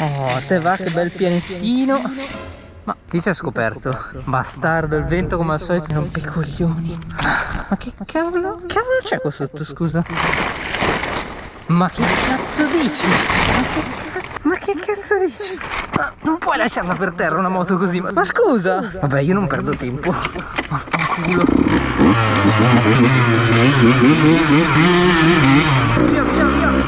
Oh, te va che bel pianettino. Ma chi si è scoperto? Bastardo, il vento come al solito rompe i coglioni. Ma che cavolo? Cavolo c'è qua sotto, scusa? Ma che cazzo dici? Ma che cazzo? Che cazzo dici? Ma non puoi lasciarla per terra una moto così, ma, ma scusa! Vabbè, io non perdo tempo. Vaffanculo. Via, via, via!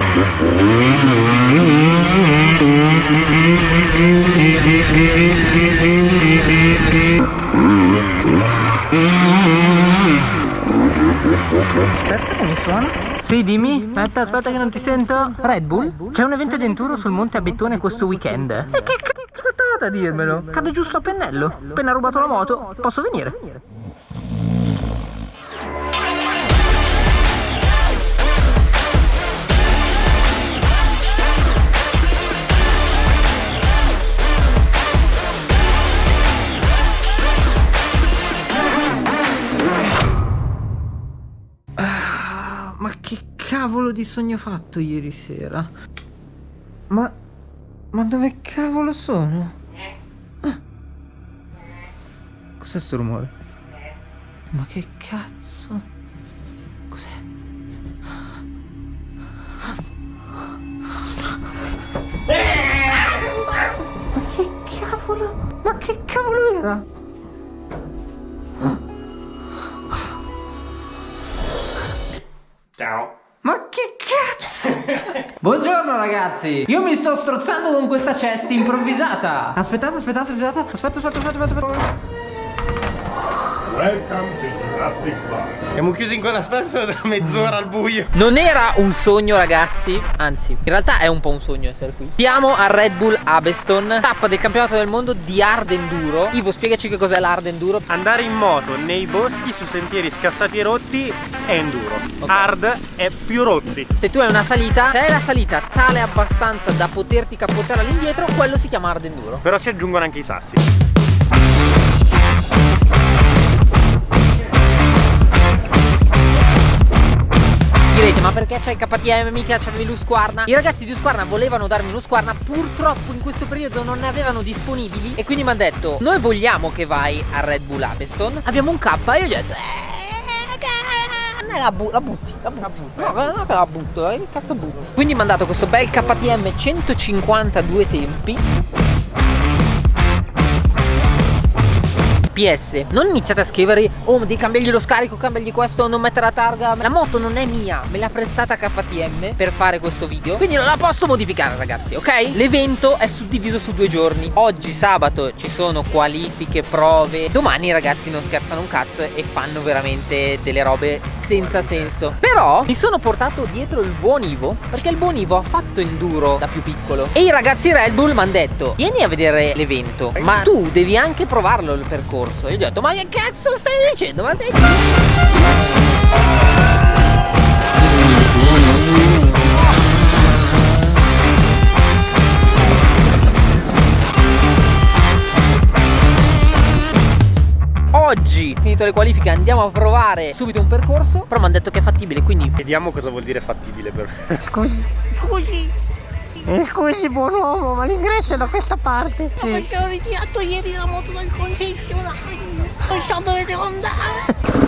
Aspetta che mi suona. Sì, dimmi. Aspetta, aspetta che non ti sento. Red Bull? C'è un evento di enduro sul Monte Abbettone questo weekend. E che cazzo a dirmelo? Cade giusto a pennello. Appena rubato la moto, posso venire? Di sogno fatto ieri sera? Ma... Ma dove cavolo sono? Ah. Cos'è sto rumore? Ma che cazzo? Cos'è? Ma che cavolo? Ma che cavolo era? Ciao. Buongiorno ragazzi. Io mi sto strozzando con questa chest improvvisata. Aspettate, aspettate, aspettate. Aspetta, aspetta, aspetta, aspetta, aspetta. Welcome to Jurassic Park. Siamo chiusi in quella stanza da mezz'ora al buio. Non era un sogno ragazzi Anzi, in realtà è un po' un sogno essere qui Siamo a Red Bull Abeston Tappa del campionato del mondo di hard enduro Ivo, spiegaci che cos'è l'hard enduro Andare in moto nei boschi su sentieri scassati e rotti è enduro. Ok. Hard è più rotti. Se tu hai una salita Se hai la salita tale abbastanza da poterti capottare all'indietro Quello si chiama hard enduro Però ci aggiungono anche i sassi. Direte ma perché c'è il KTM mica c'avevi l'Usquarna? I ragazzi di Usquarna volevano darmi un'Usquarna Purtroppo in questo periodo non ne avevano disponibili. E quindi mi hanno detto Noi vogliamo che vai a Red Bull Abeston. Abbiamo un K e io gli ho detto "Eh, la, bu- la butti, la butti. No, non è che la butto, eh, che cazzo butto? Quindi mi ha dato questo bel KTM 152 tempi PS Non iniziate a scrivere Oh devi cambiargli lo scarico Cambiargli questo Non mettere la targa. La moto non è mia Me l'ha prestata KTM Per fare questo video. Quindi non la posso modificare ragazzi Ok? L'evento è suddiviso su due giorni. Oggi sabato ci sono qualifiche Prove. Domani ragazzi non scherzano un cazzo E fanno veramente delle robe senza senso. Però mi sono portato dietro il buon Ivo Perché il buon Ivo ha fatto enduro da più piccolo. E i ragazzi Red Bull mi hanno detto Vieni a vedere l'evento Ma tu devi anche provarlo il percorso E io gli ho detto ma che cazzo stai dicendo? Ma sei... Oggi, finito le qualifiche, andiamo a provare subito un percorso Però mi hanno detto che è fattibile, quindi Vediamo cosa vuol dire fattibile per. Scusi, scusi. Eh, Scusi buon uomo, ma l'ingresso è da questa parte. Sì. Perché ho ritirato ieri la moto dal concessionario. Non so dove devo andare.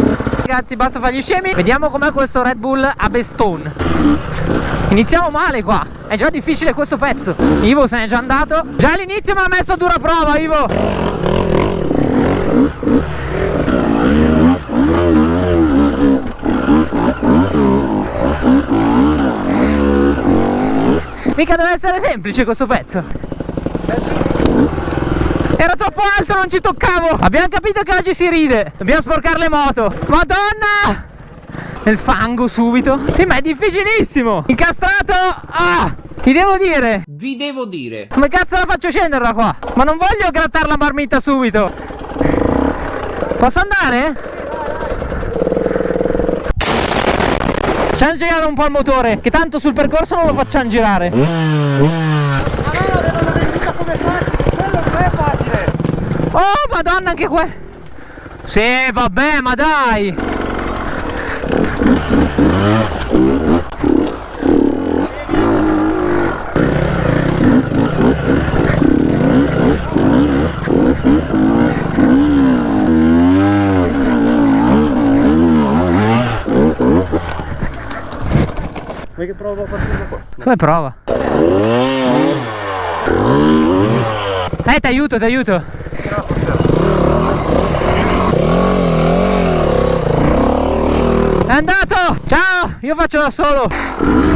Ragazzi basta fare gli scemi Vediamo com'è questo Red Bull a Bestone Iniziamo male qua È già difficile questo pezzo Ivo se n'è già andato Già all'inizio mi ha messo a dura prova Ivo Mica deve essere semplice questo pezzo. Era troppo alto, non ci toccavo. Abbiamo capito che oggi si ride. Dobbiamo sporcare le moto. Madonna! Nel fango subito. Sì ma è difficilissimo. Incastrato! Ah! Ti devo dire. Vi devo dire. Come cazzo la faccio scendere da qua? Ma non voglio grattare la marmita subito. Posso andare? Facciamo girare un po' il motore Che tanto sul percorso non lo facciamo girare. Oh madonna anche qua Sì vabbè ma dai Che provo a partire da qua? Come prova? Eh, ti aiuto, ti aiuto. È andato! Ciao! Io faccio da solo!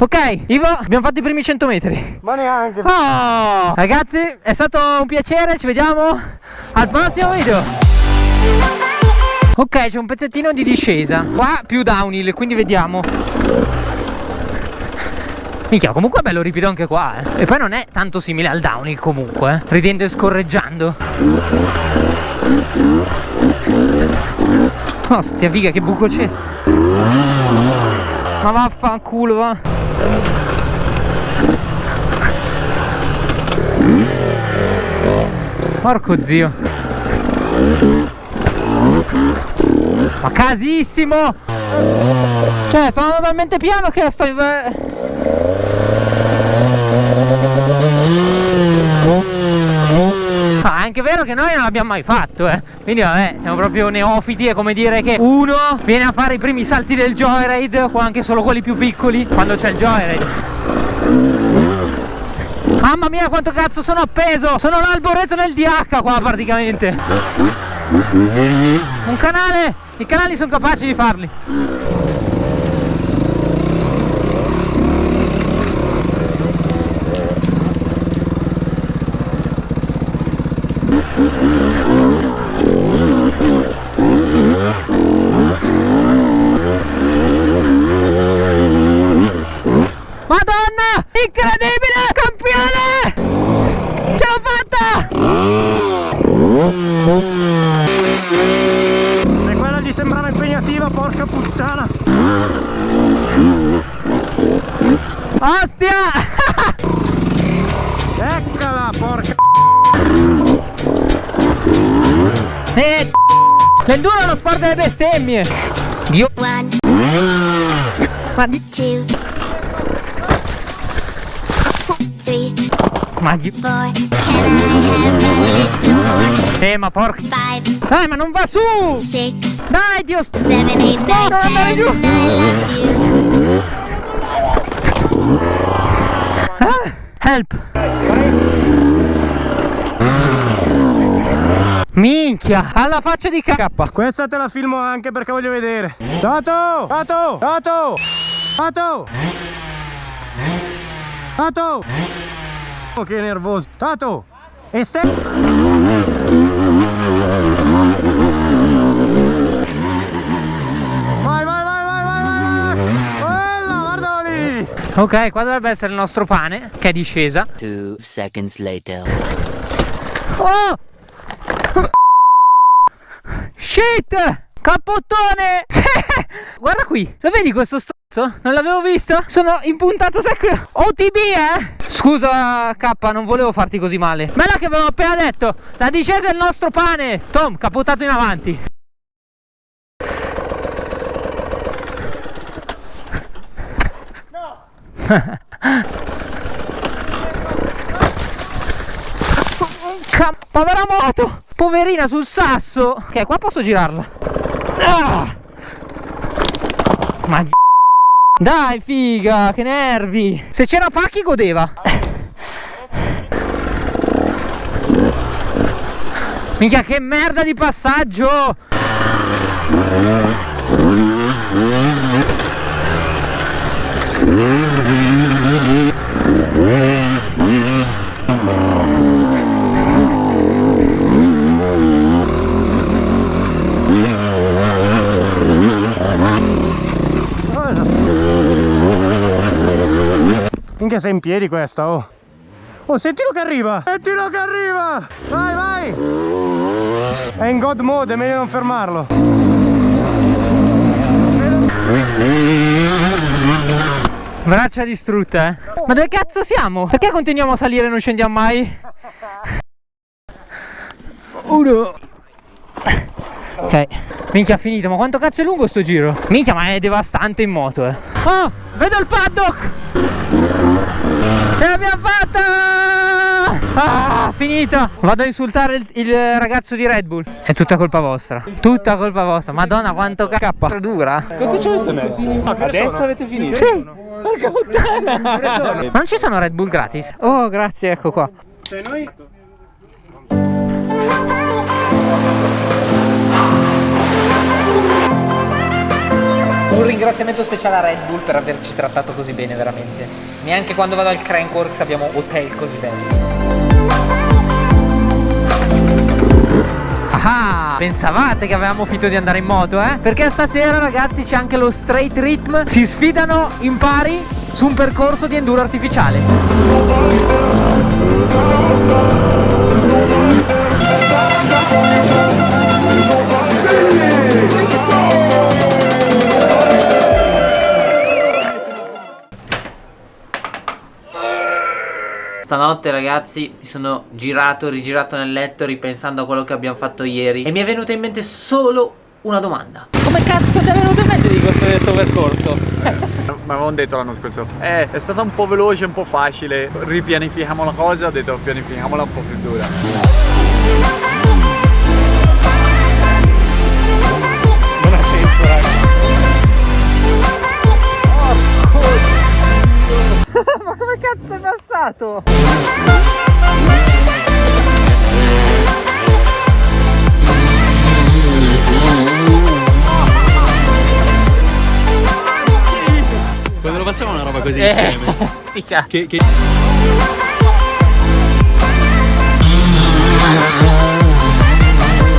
Ok, Ivo, abbiamo fatto i primi 100 metri. Ma neanche. Oh! Ragazzi, è stato un piacere, ci vediamo al prossimo video. Ok, c'è un pezzettino di discesa. Qua più downhill, quindi vediamo. Minchia, comunque è bello ripido anche qua, eh. E poi non è tanto simile al downhill comunque, eh. Ridendo e scorreggiando. Oh, stia figa, che buco c'è. Ma vaffanculo, va. Porco zio. Ma casissimo! Cioè, sono talmente piano che sto... Ah, è anche vero che noi non l'abbiamo mai fatto, eh. Quindi vabbè, siamo proprio neofiti, è come dire che uno viene a fare i primi salti del joyride, o anche solo quelli più piccoli, quando c'è il joyride. Mamma mia quanto cazzo sono appeso Sono l'alboreto nel DH qua praticamente Un canale I canali sono capaci di farli Madonna Incredibile Campione Ce l'ho fatta Se quella gli sembrava impegnativa, porca puttana. Ostia Eccola, porca. E L'enduro è lo sport delle bestemmie Dio One, Ma di two, three, Ma di four. Can I have a little more? Eh ma porca Five, Dai ma non va su six, Dai Dio seven, eight, nine, non andare giù. Ah, Help Minchia Alla faccia di K Questa te la filmo anche perché voglio vedere. Tato! Tato! Tato! Tato! Tato! Oh, che nervoso. Tato! E ste... Ok qua dovrebbe essere il nostro pane Che è discesa. Two seconds later. Oh! Shit! Cappottone! Guarda qui Lo vedi questo stronzo? Non l'avevo visto? Sono impuntato secco OTB eh? Scusa K non volevo farti così male. Bella che avevo appena detto. La discesa è il nostro pane. Tom capottato in avanti povera moto! Poverina sul sasso! Ok qua posso girarla. Ah! Ma Dai figa che nervi! Se c'era Pacchi godeva. Minchia che merda di passaggio Minchia sei in piedi questa, oh! Oh, sentilo che arriva! Sentilo che arriva! Vai, vai! È in god mode, è meglio non fermarlo. Braccia distrutte eh Ma dove cazzo siamo? Perché continuiamo a salire e non scendiamo mai? Uno Ok Minchia ha finito Ma quanto cazzo è lungo sto giro? Minchia ma è devastante in moto eh Oh Vedo il paddock Ce l'abbiamo fatta Ah, finita! Vado a insultare il, il ragazzo di Red Bull. È tutta colpa vostra. Tutta colpa vostra. Madonna, quanto K dura. Quanto ci avete messo? Adesso avete finito? Sì. Porca puttana. Ma non ci sono Red Bull gratis? Oh, grazie, ecco qua. Cioè noi... Un ringraziamento speciale a Red Bull per averci trattato così bene, veramente. Neanche quando vado al Crankworks abbiamo hotel così belli. Ah, pensavate che avevamo finito di andare in moto, eh? Perché stasera, ragazzi, c'è anche lo straight rhythm. Si sfidano in pari su un percorso di enduro artificiale. Stanotte ragazzi mi sono girato, rigirato nel letto ripensando a quello che abbiamo fatto ieri e mi è venuta in mente solo una domanda. Come cazzo ti è venuto in mente di costruire questo percorso? Mi avevano detto l'anno scorso, eh, è stata un po' veloce, un po' facile, ripianifichiamo la cosa, ho detto pianifichiamola un po' più dura. Cazzi. Che, che...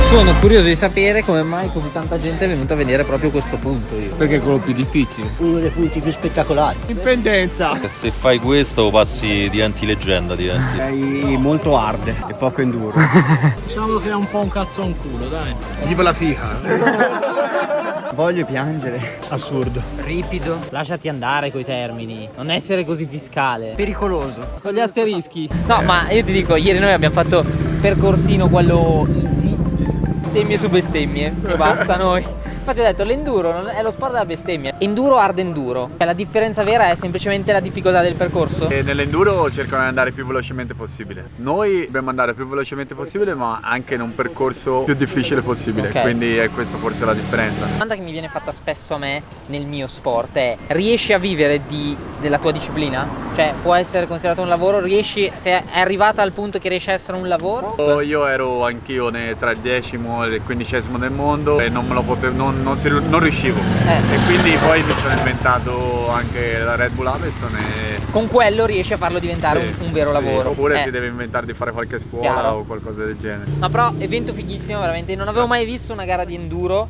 Sono curioso di sapere come mai così tanta gente è venuta a vedere proprio questo punto io. Perché è quello più difficile. Uno dei punti più spettacolari. Indipendenza. Se fai questo passi diventi leggenda, diventi. Sei molto hard e poco enduro. Diciamo che è un po' un cazzo a un culo, dai. Viva la fica. Voglio piangere. Assurdo. Ripido, lasciati andare coi termini, non essere così fiscale. Pericoloso. Con gli asterischi. No, ma io ti dico, ieri noi abbiamo fatto percorsino quello easy, bestemmie su bestemmie e basta noi. Infatti ho detto l'enduro è lo sport della bestemmia. Enduro hard enduro. Cioè, la differenza vera è semplicemente la difficoltà del percorso. Nell'enduro cercano di andare più velocemente possibile. Noi dobbiamo andare più velocemente possibile, ma anche in un percorso più difficile possibile. Ok. Quindi è questa forse la differenza. La domanda che mi viene fatta spesso a me nel mio sport è riesci a vivere di- della tua disciplina? Cioè può essere considerato un lavoro? Riesci, se è arrivata al punto che riesce a essere un lavoro? Io ero anch'io tra il decimo e il quindicesimo del mondo e non me lo potevo, non, non si- non riuscivo. Eh. E quindi poi mi sono inventato anche la Red Bull Aviston e Con quello riesci a farlo diventare Sì, un, un vero sì, lavoro. Oppure Eh. ti devi inventare di fare qualche scuola Chiaro. o qualcosa del genere. Ma però evento fighissimo, veramente. Non avevo mai visto una gara di enduro,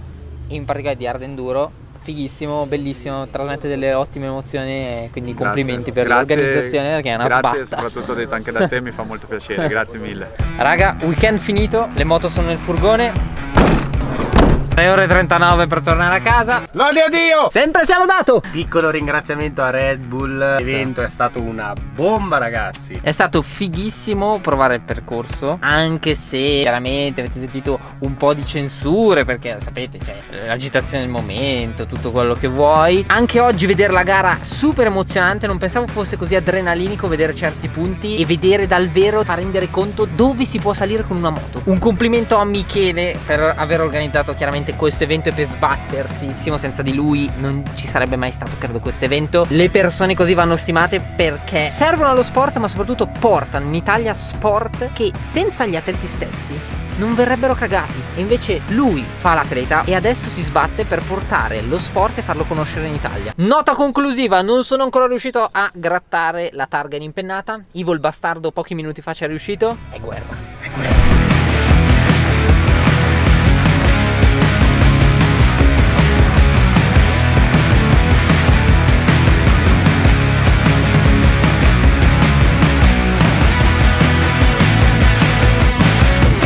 in particolare di hard enduro. Fighissimo, bellissimo, trasmette delle ottime emozioni quindi Grazie. complimenti per Grazie- l'organizzazione perché è una Grazie, sbatta. soprattutto detto anche da te, mi fa molto piacere, grazie mille. Raga, weekend finito, le moto sono nel furgone. 6 ore e 39 per tornare a casa. Lode a Dio! Sempre sia lodato! Piccolo ringraziamento a Red Bull. L'evento è stato una bomba, ragazzi. È stato fighissimo provare il percorso, anche se chiaramente avete sentito un po' di censure, perché sapete, c'è l'agitazione del momento, tutto quello che vuoi. Anche oggi vedere la gara super emozionante, non pensavo fosse così adrenalinico vedere certi punti e vedere dal vero, fa rendere conto dove si può salire con una moto. Un complimento a Michele per aver organizzato chiaramente questo evento e per sbattersi. Senza di lui non ci sarebbe mai stato, credo, questo evento. Le persone così vanno stimate perché servono allo sport, ma soprattutto portano in Italia sport che senza gli atleti stessi non verrebbero cagati. E invece lui fa l'atleta e adesso si sbatte per portare lo sport e farlo conoscere in Italia. Nota conclusiva, non sono ancora riuscito a grattare la targa in impennata. Ivo il bastardo pochi minuti fa ci è riuscito. È guerra.